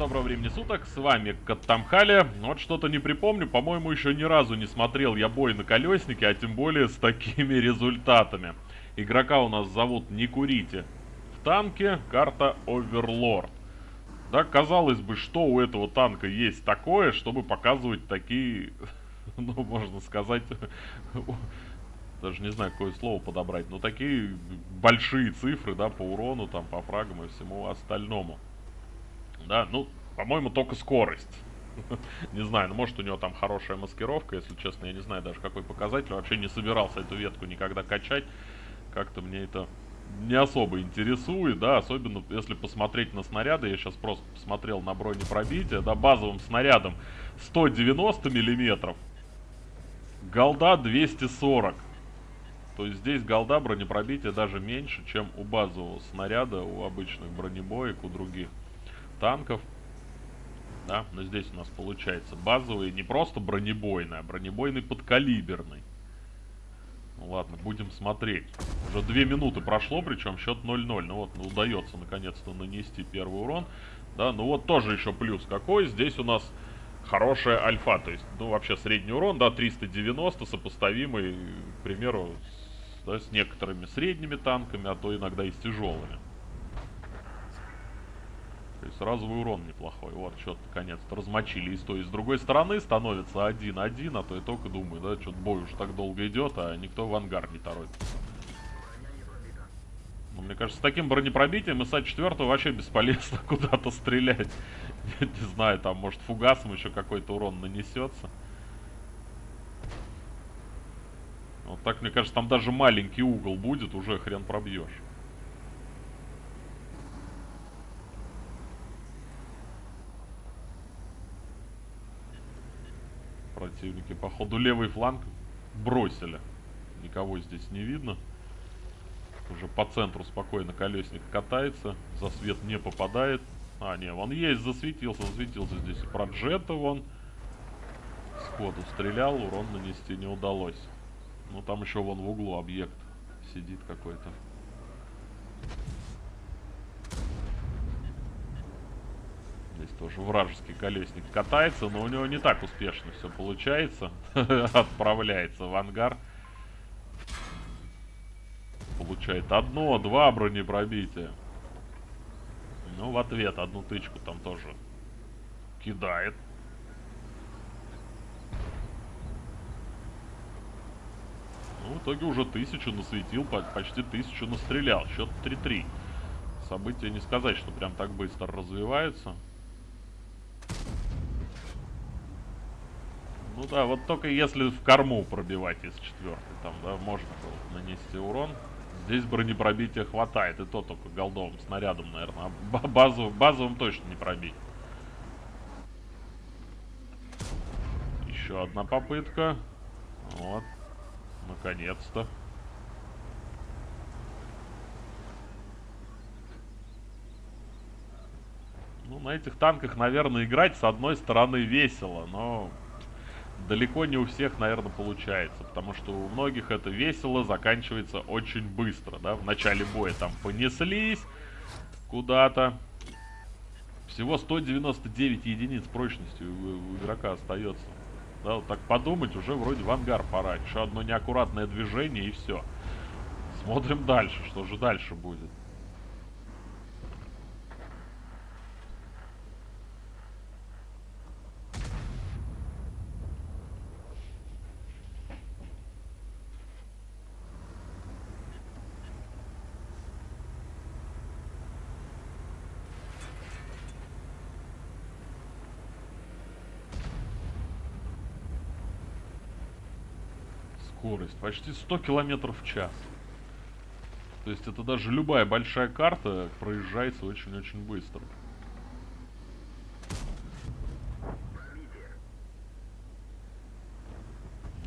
доброго времени суток, с вами Каттамхали. Вот что-то не припомню, по-моему, еще ни разу не смотрел я бой на колеснике, а тем более с такими результатами. Игрока у нас зовут Не Курите. В танке карта Оверлорд. Да, казалось бы, что у этого танка есть такое, чтобы показывать такие, ну, можно сказать, даже не знаю, какое слово подобрать, но такие большие цифры, да, по урону, там, по фрагам и всему остальному. Да, ну, по-моему, только скорость. не знаю, ну, может, у него там хорошая маскировка, если честно, я не знаю даже, какой показатель. Вообще не собирался эту ветку никогда качать. Как-то мне это не особо интересует, да, особенно если посмотреть на снаряды, я сейчас просто посмотрел на бронепробитие, да, базовым снарядом 190 миллиметров, голда 240. То есть здесь голда бронепробития даже меньше, чем у базового снаряда, у обычных бронебоек, у других танков. Да, но здесь у нас получается базовый не просто бронебойный, а бронебойный подкалиберный. Ну ладно, будем смотреть. Уже две минуты прошло, причем счет 0-0. Ну вот, ну, удается наконец-то нанести первый урон. Да, ну вот тоже еще плюс какой. Здесь у нас хорошая альфа. То есть, ну вообще средний урон, да, 390, сопоставимый, к примеру, с, да, с некоторыми средними танками, а то иногда и с тяжелыми. То есть разовый урон неплохой. Вот, что-то наконец-то размочили и с той, и с другой стороны. Становится 1-1, а то я только думаю, да, что-то бой уже так долго идет, а никто в ангар не торопится. Но мне кажется, с таким бронепробитием ИСа-4 вообще бесполезно куда-то стрелять. не, не знаю, там, может, фугасом еще какой-то урон нанесется. Вот так, мне кажется, там даже маленький угол будет, уже хрен пробьешь. Противники, походу, левый фланг бросили. Никого здесь не видно. Уже по центру спокойно колесник катается. За свет не попадает. А, не, он есть, засветился, засветился здесь. Про джета вон. Сходу стрелял, урон нанести не удалось. Ну, там еще вон в углу объект сидит какой-то. Здесь тоже вражеский колесник катается, но у него не так успешно все получается. Отправляется в ангар. Получает одно, два бронепробития. Ну, в ответ одну тычку там тоже кидает. Ну, в итоге уже тысячу насветил, почти тысячу настрелял. Счет 3-3. События не сказать, что прям так быстро развивается. Ну да, вот только если в корму пробивать из четвертой, там, да, можно было нанести урон. Здесь бронепробития хватает, и то только голдовым снарядом, наверное. А базовым, базовым точно не пробить. Еще одна попытка. Вот. Наконец-то. Ну, на этих танках, наверное, играть с одной стороны весело, но далеко не у всех, наверное, получается. Потому что у многих это весело заканчивается очень быстро, да. В начале боя там понеслись куда-то. Всего 199 единиц прочности у, у игрока остается. Да, вот так подумать, уже вроде в ангар пора. Еще одно неаккуратное движение и все. Смотрим дальше, что же дальше будет. Скорость. Почти 100 километров в час. То есть это даже любая большая карта проезжается очень-очень быстро.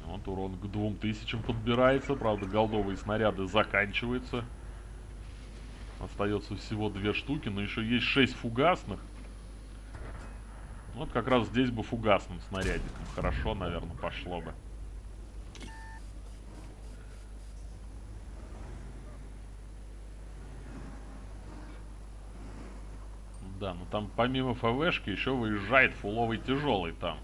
Вот урон к 2000 подбирается. Правда, голдовые снаряды заканчиваются. Остается всего две штуки, но еще есть 6 фугасных. Вот как раз здесь бы фугасным снарядиком хорошо, наверное, пошло бы. Да, но там помимо ФВшки еще выезжает фуловый тяжелый там.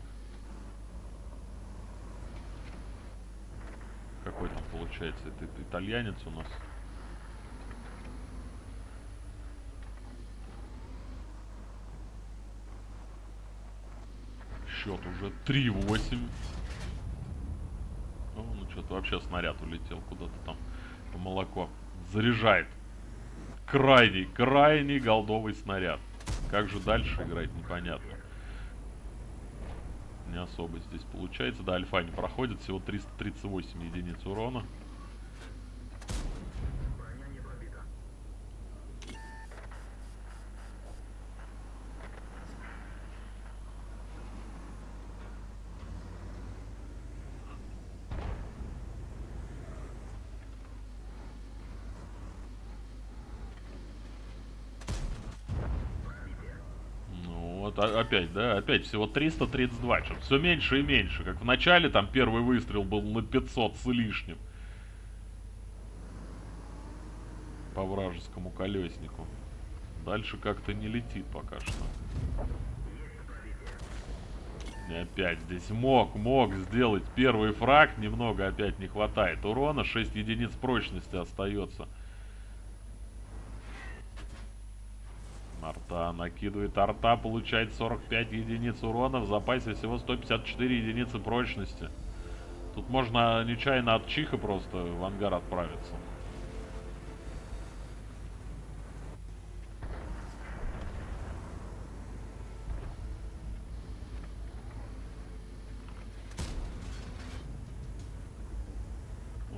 Какой там получается? Это, это итальянец у нас. Счет уже 3-8. О, ну что-то вообще снаряд улетел куда-то там по молоко. Заряжает. Крайний, крайний голдовый снаряд. Как же дальше играть, непонятно. Не особо здесь получается. Да, альфа не проходит. Всего 338 единиц урона. Опять, да? Опять всего 332. Что все меньше и меньше. Как в начале там первый выстрел был на 500 с лишним. По вражескому колеснику. Дальше как-то не летит пока что. И опять здесь мог, мог сделать первый фраг. Немного опять не хватает урона. 6 единиц прочности остается. Арта накидывает арта, получает 45 единиц урона, в запасе всего 154 единицы прочности. Тут можно нечаянно от чиха просто в ангар отправиться.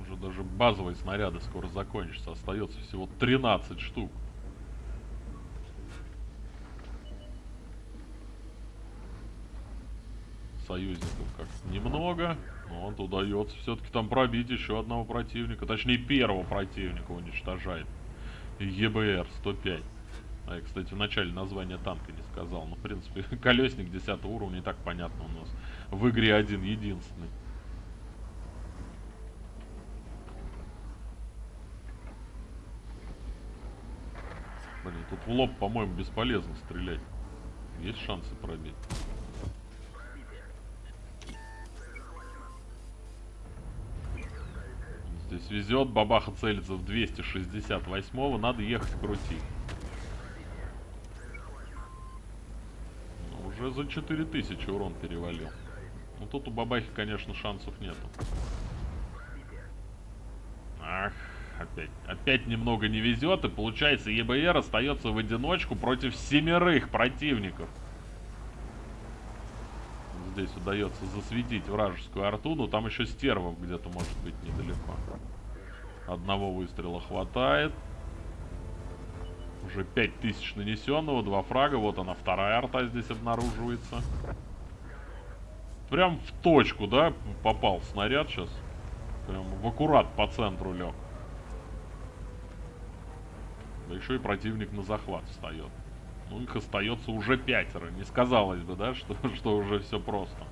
Уже даже базовые снаряды скоро закончатся. Остается всего 13 штук. Союзников как немного. Но он удается все-таки там пробить еще одного противника. Точнее, первого противника уничтожает. ЕБР 105. А я, кстати, в начале название танка не сказал. Ну, в принципе, колесник 10 уровня и так понятно у нас. В игре один единственный. Блин, тут в лоб, по-моему, бесполезно стрелять. Есть шансы пробить. Здесь везет, бабаха целится в 268-го, надо ехать крутить. Ну, уже за 4000 урон перевалил. Ну тут у бабахи, конечно, шансов нету. Ах, опять, опять немного не везет, и получается ЕБР остается в одиночку против семерых противников здесь удается засветить вражескую арту, но там еще стервов где-то может быть недалеко. Одного выстрела хватает. Уже 5000 нанесенного, два фрага. Вот она, вторая арта здесь обнаруживается. Прям в точку, да, попал снаряд сейчас. Прям в аккурат по центру лег. Да еще и противник на захват встает. Ну, их остается уже пятеро. Не сказалось бы, да, что, что уже все просто.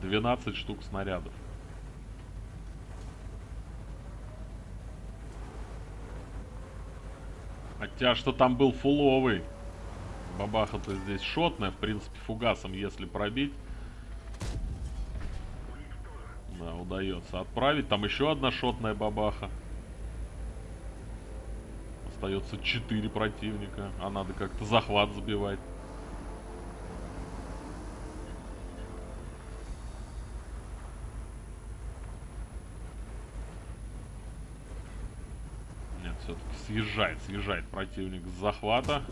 12 штук снарядов. Хотя, что там был фуловый. Бабаха-то здесь шотная, в принципе, фугасом, если пробить. Да, удается отправить. Там еще одна шотная бабаха остается 4 противника, а надо как-то захват забивать. Нет, все-таки съезжает, съезжает противник с захвата.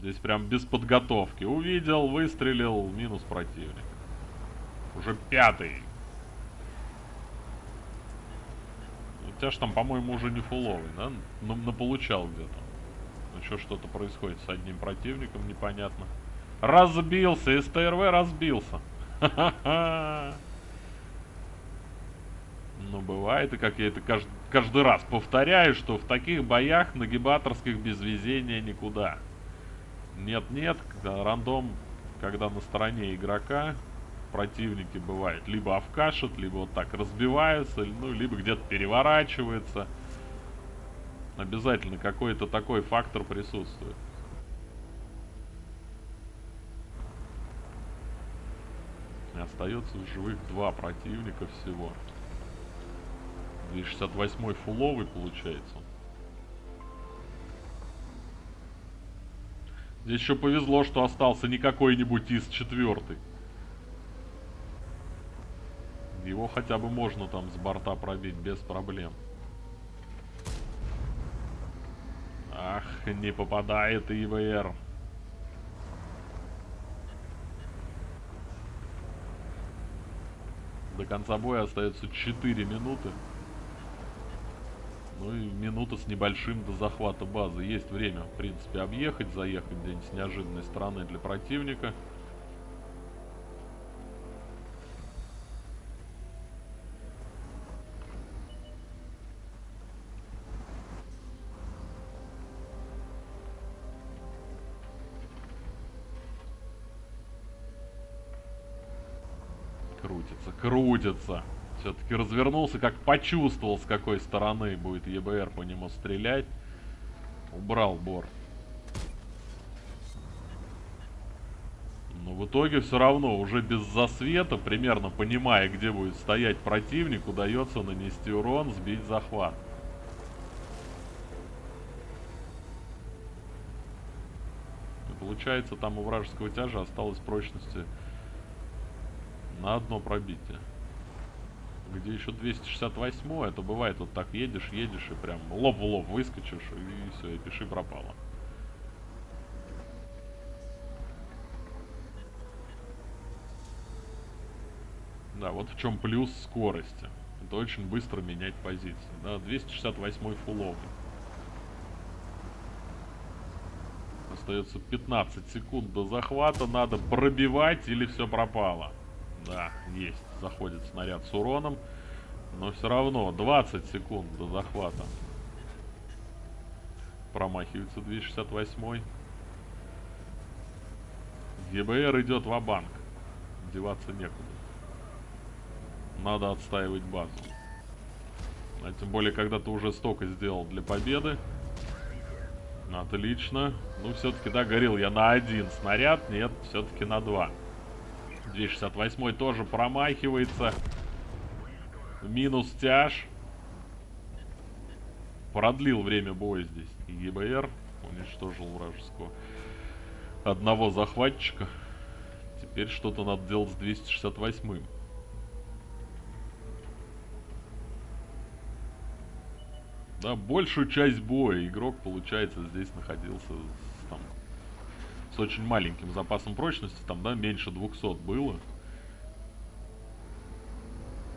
Здесь прям без подготовки. Увидел, выстрелил, минус противник. Уже пятый. Же там, по-моему, уже не фуловый, да? Ну, наполучал где-то. Еще что-то происходит с одним противником, непонятно. Разбился, СТРВ разбился. Ну, бывает, и как я это каждый, каждый раз повторяю, что в таких боях нагибаторских без везения никуда. Нет-нет, рандом, когда на стороне игрока, противники бывает либо овкашат, либо вот так разбиваются, ну, либо где-то переворачивается. Обязательно какой-то такой фактор присутствует. Остается в живых два противника всего. 268 фуловый получается. Здесь еще повезло, что остался не какой-нибудь из четвертый. Его хотя бы можно там с борта пробить без проблем. Ах, не попадает ИВР. До конца боя остается 4 минуты. Ну и минута с небольшим до захвата базы. Есть время, в принципе, объехать, заехать где-нибудь с неожиданной стороны для противника. Крутится. Все-таки развернулся, как почувствовал, с какой стороны будет ЕБР по нему стрелять. Убрал бор. Но в итоге все равно, уже без засвета, примерно понимая, где будет стоять противник, удается нанести урон, сбить захват. И получается, там у вражеского тяжа осталось прочности на одно пробитие. Где еще 268 это бывает вот так едешь, едешь и прям лоб в лоб выскочишь и все, и пиши пропало. Да, вот в чем плюс скорости. Это очень быстро менять позиции. Да, 268 фуловый. Остается 15 секунд до захвата. Надо пробивать или все пропало. Да, есть. Заходит снаряд с уроном. Но все равно 20 секунд до захвата. Промахивается 268. ГБР идет в банк Деваться некуда. Надо отстаивать базу. А тем более, когда ты уже столько сделал для победы. Отлично. Ну, все-таки, да, горел я на один снаряд. Нет, все-таки на два. 268 тоже промахивается. Минус тяж. Продлил время боя здесь. ЕБР уничтожил вражеского одного захватчика. Теперь что-то надо делать с 268-м. Да, большую часть боя игрок, получается, здесь находился с, очень маленьким запасом прочности, там, да, меньше 200 было.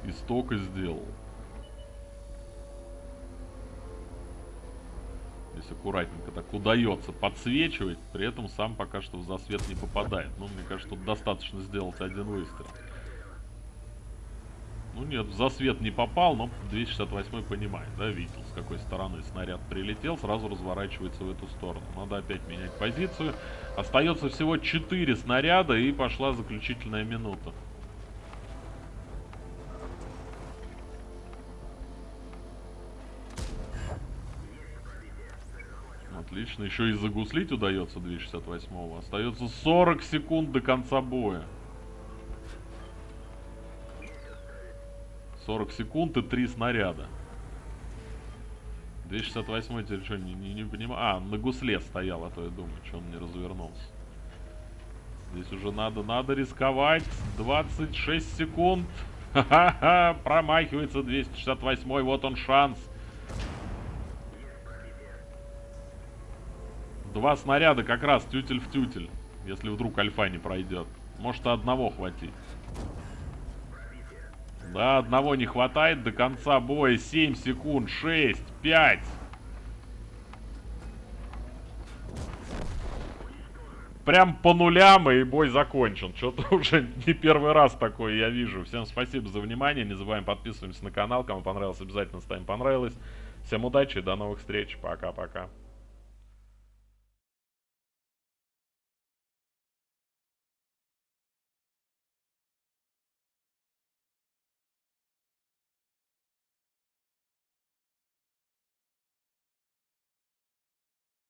И столько сделал. Здесь аккуратненько так удается подсвечивать, при этом сам пока что в засвет не попадает. Ну, мне кажется, тут достаточно сделать один выстрел. Ну нет, в засвет не попал, но 268 понимает, да, видел, с какой стороны снаряд прилетел, сразу разворачивается в эту сторону. Надо опять менять позицию. Остается всего 4 снаряда и пошла заключительная минута. Отлично, еще и загуслить удается 268-го. Остается 40 секунд до конца боя. 40 секунд и 3 снаряда. 268 теперь что, не, не, не понимаю. А, на гусле стоял, а то я думаю, что он не развернулся. Здесь уже надо, надо рисковать. 26 секунд. Ха-ха-ха, промахивается 268 вот он шанс. Два снаряда как раз тютель в тютель, если вдруг альфа не пройдет. Может одного хватить. Да, одного не хватает до конца боя. 7 секунд, 6, 5. Прям по нулям и бой закончен. Что-то уже не первый раз такое я вижу. Всем спасибо за внимание. Не забываем подписываться на канал. Кому понравилось, обязательно ставим понравилось. Всем удачи и до новых встреч. Пока-пока.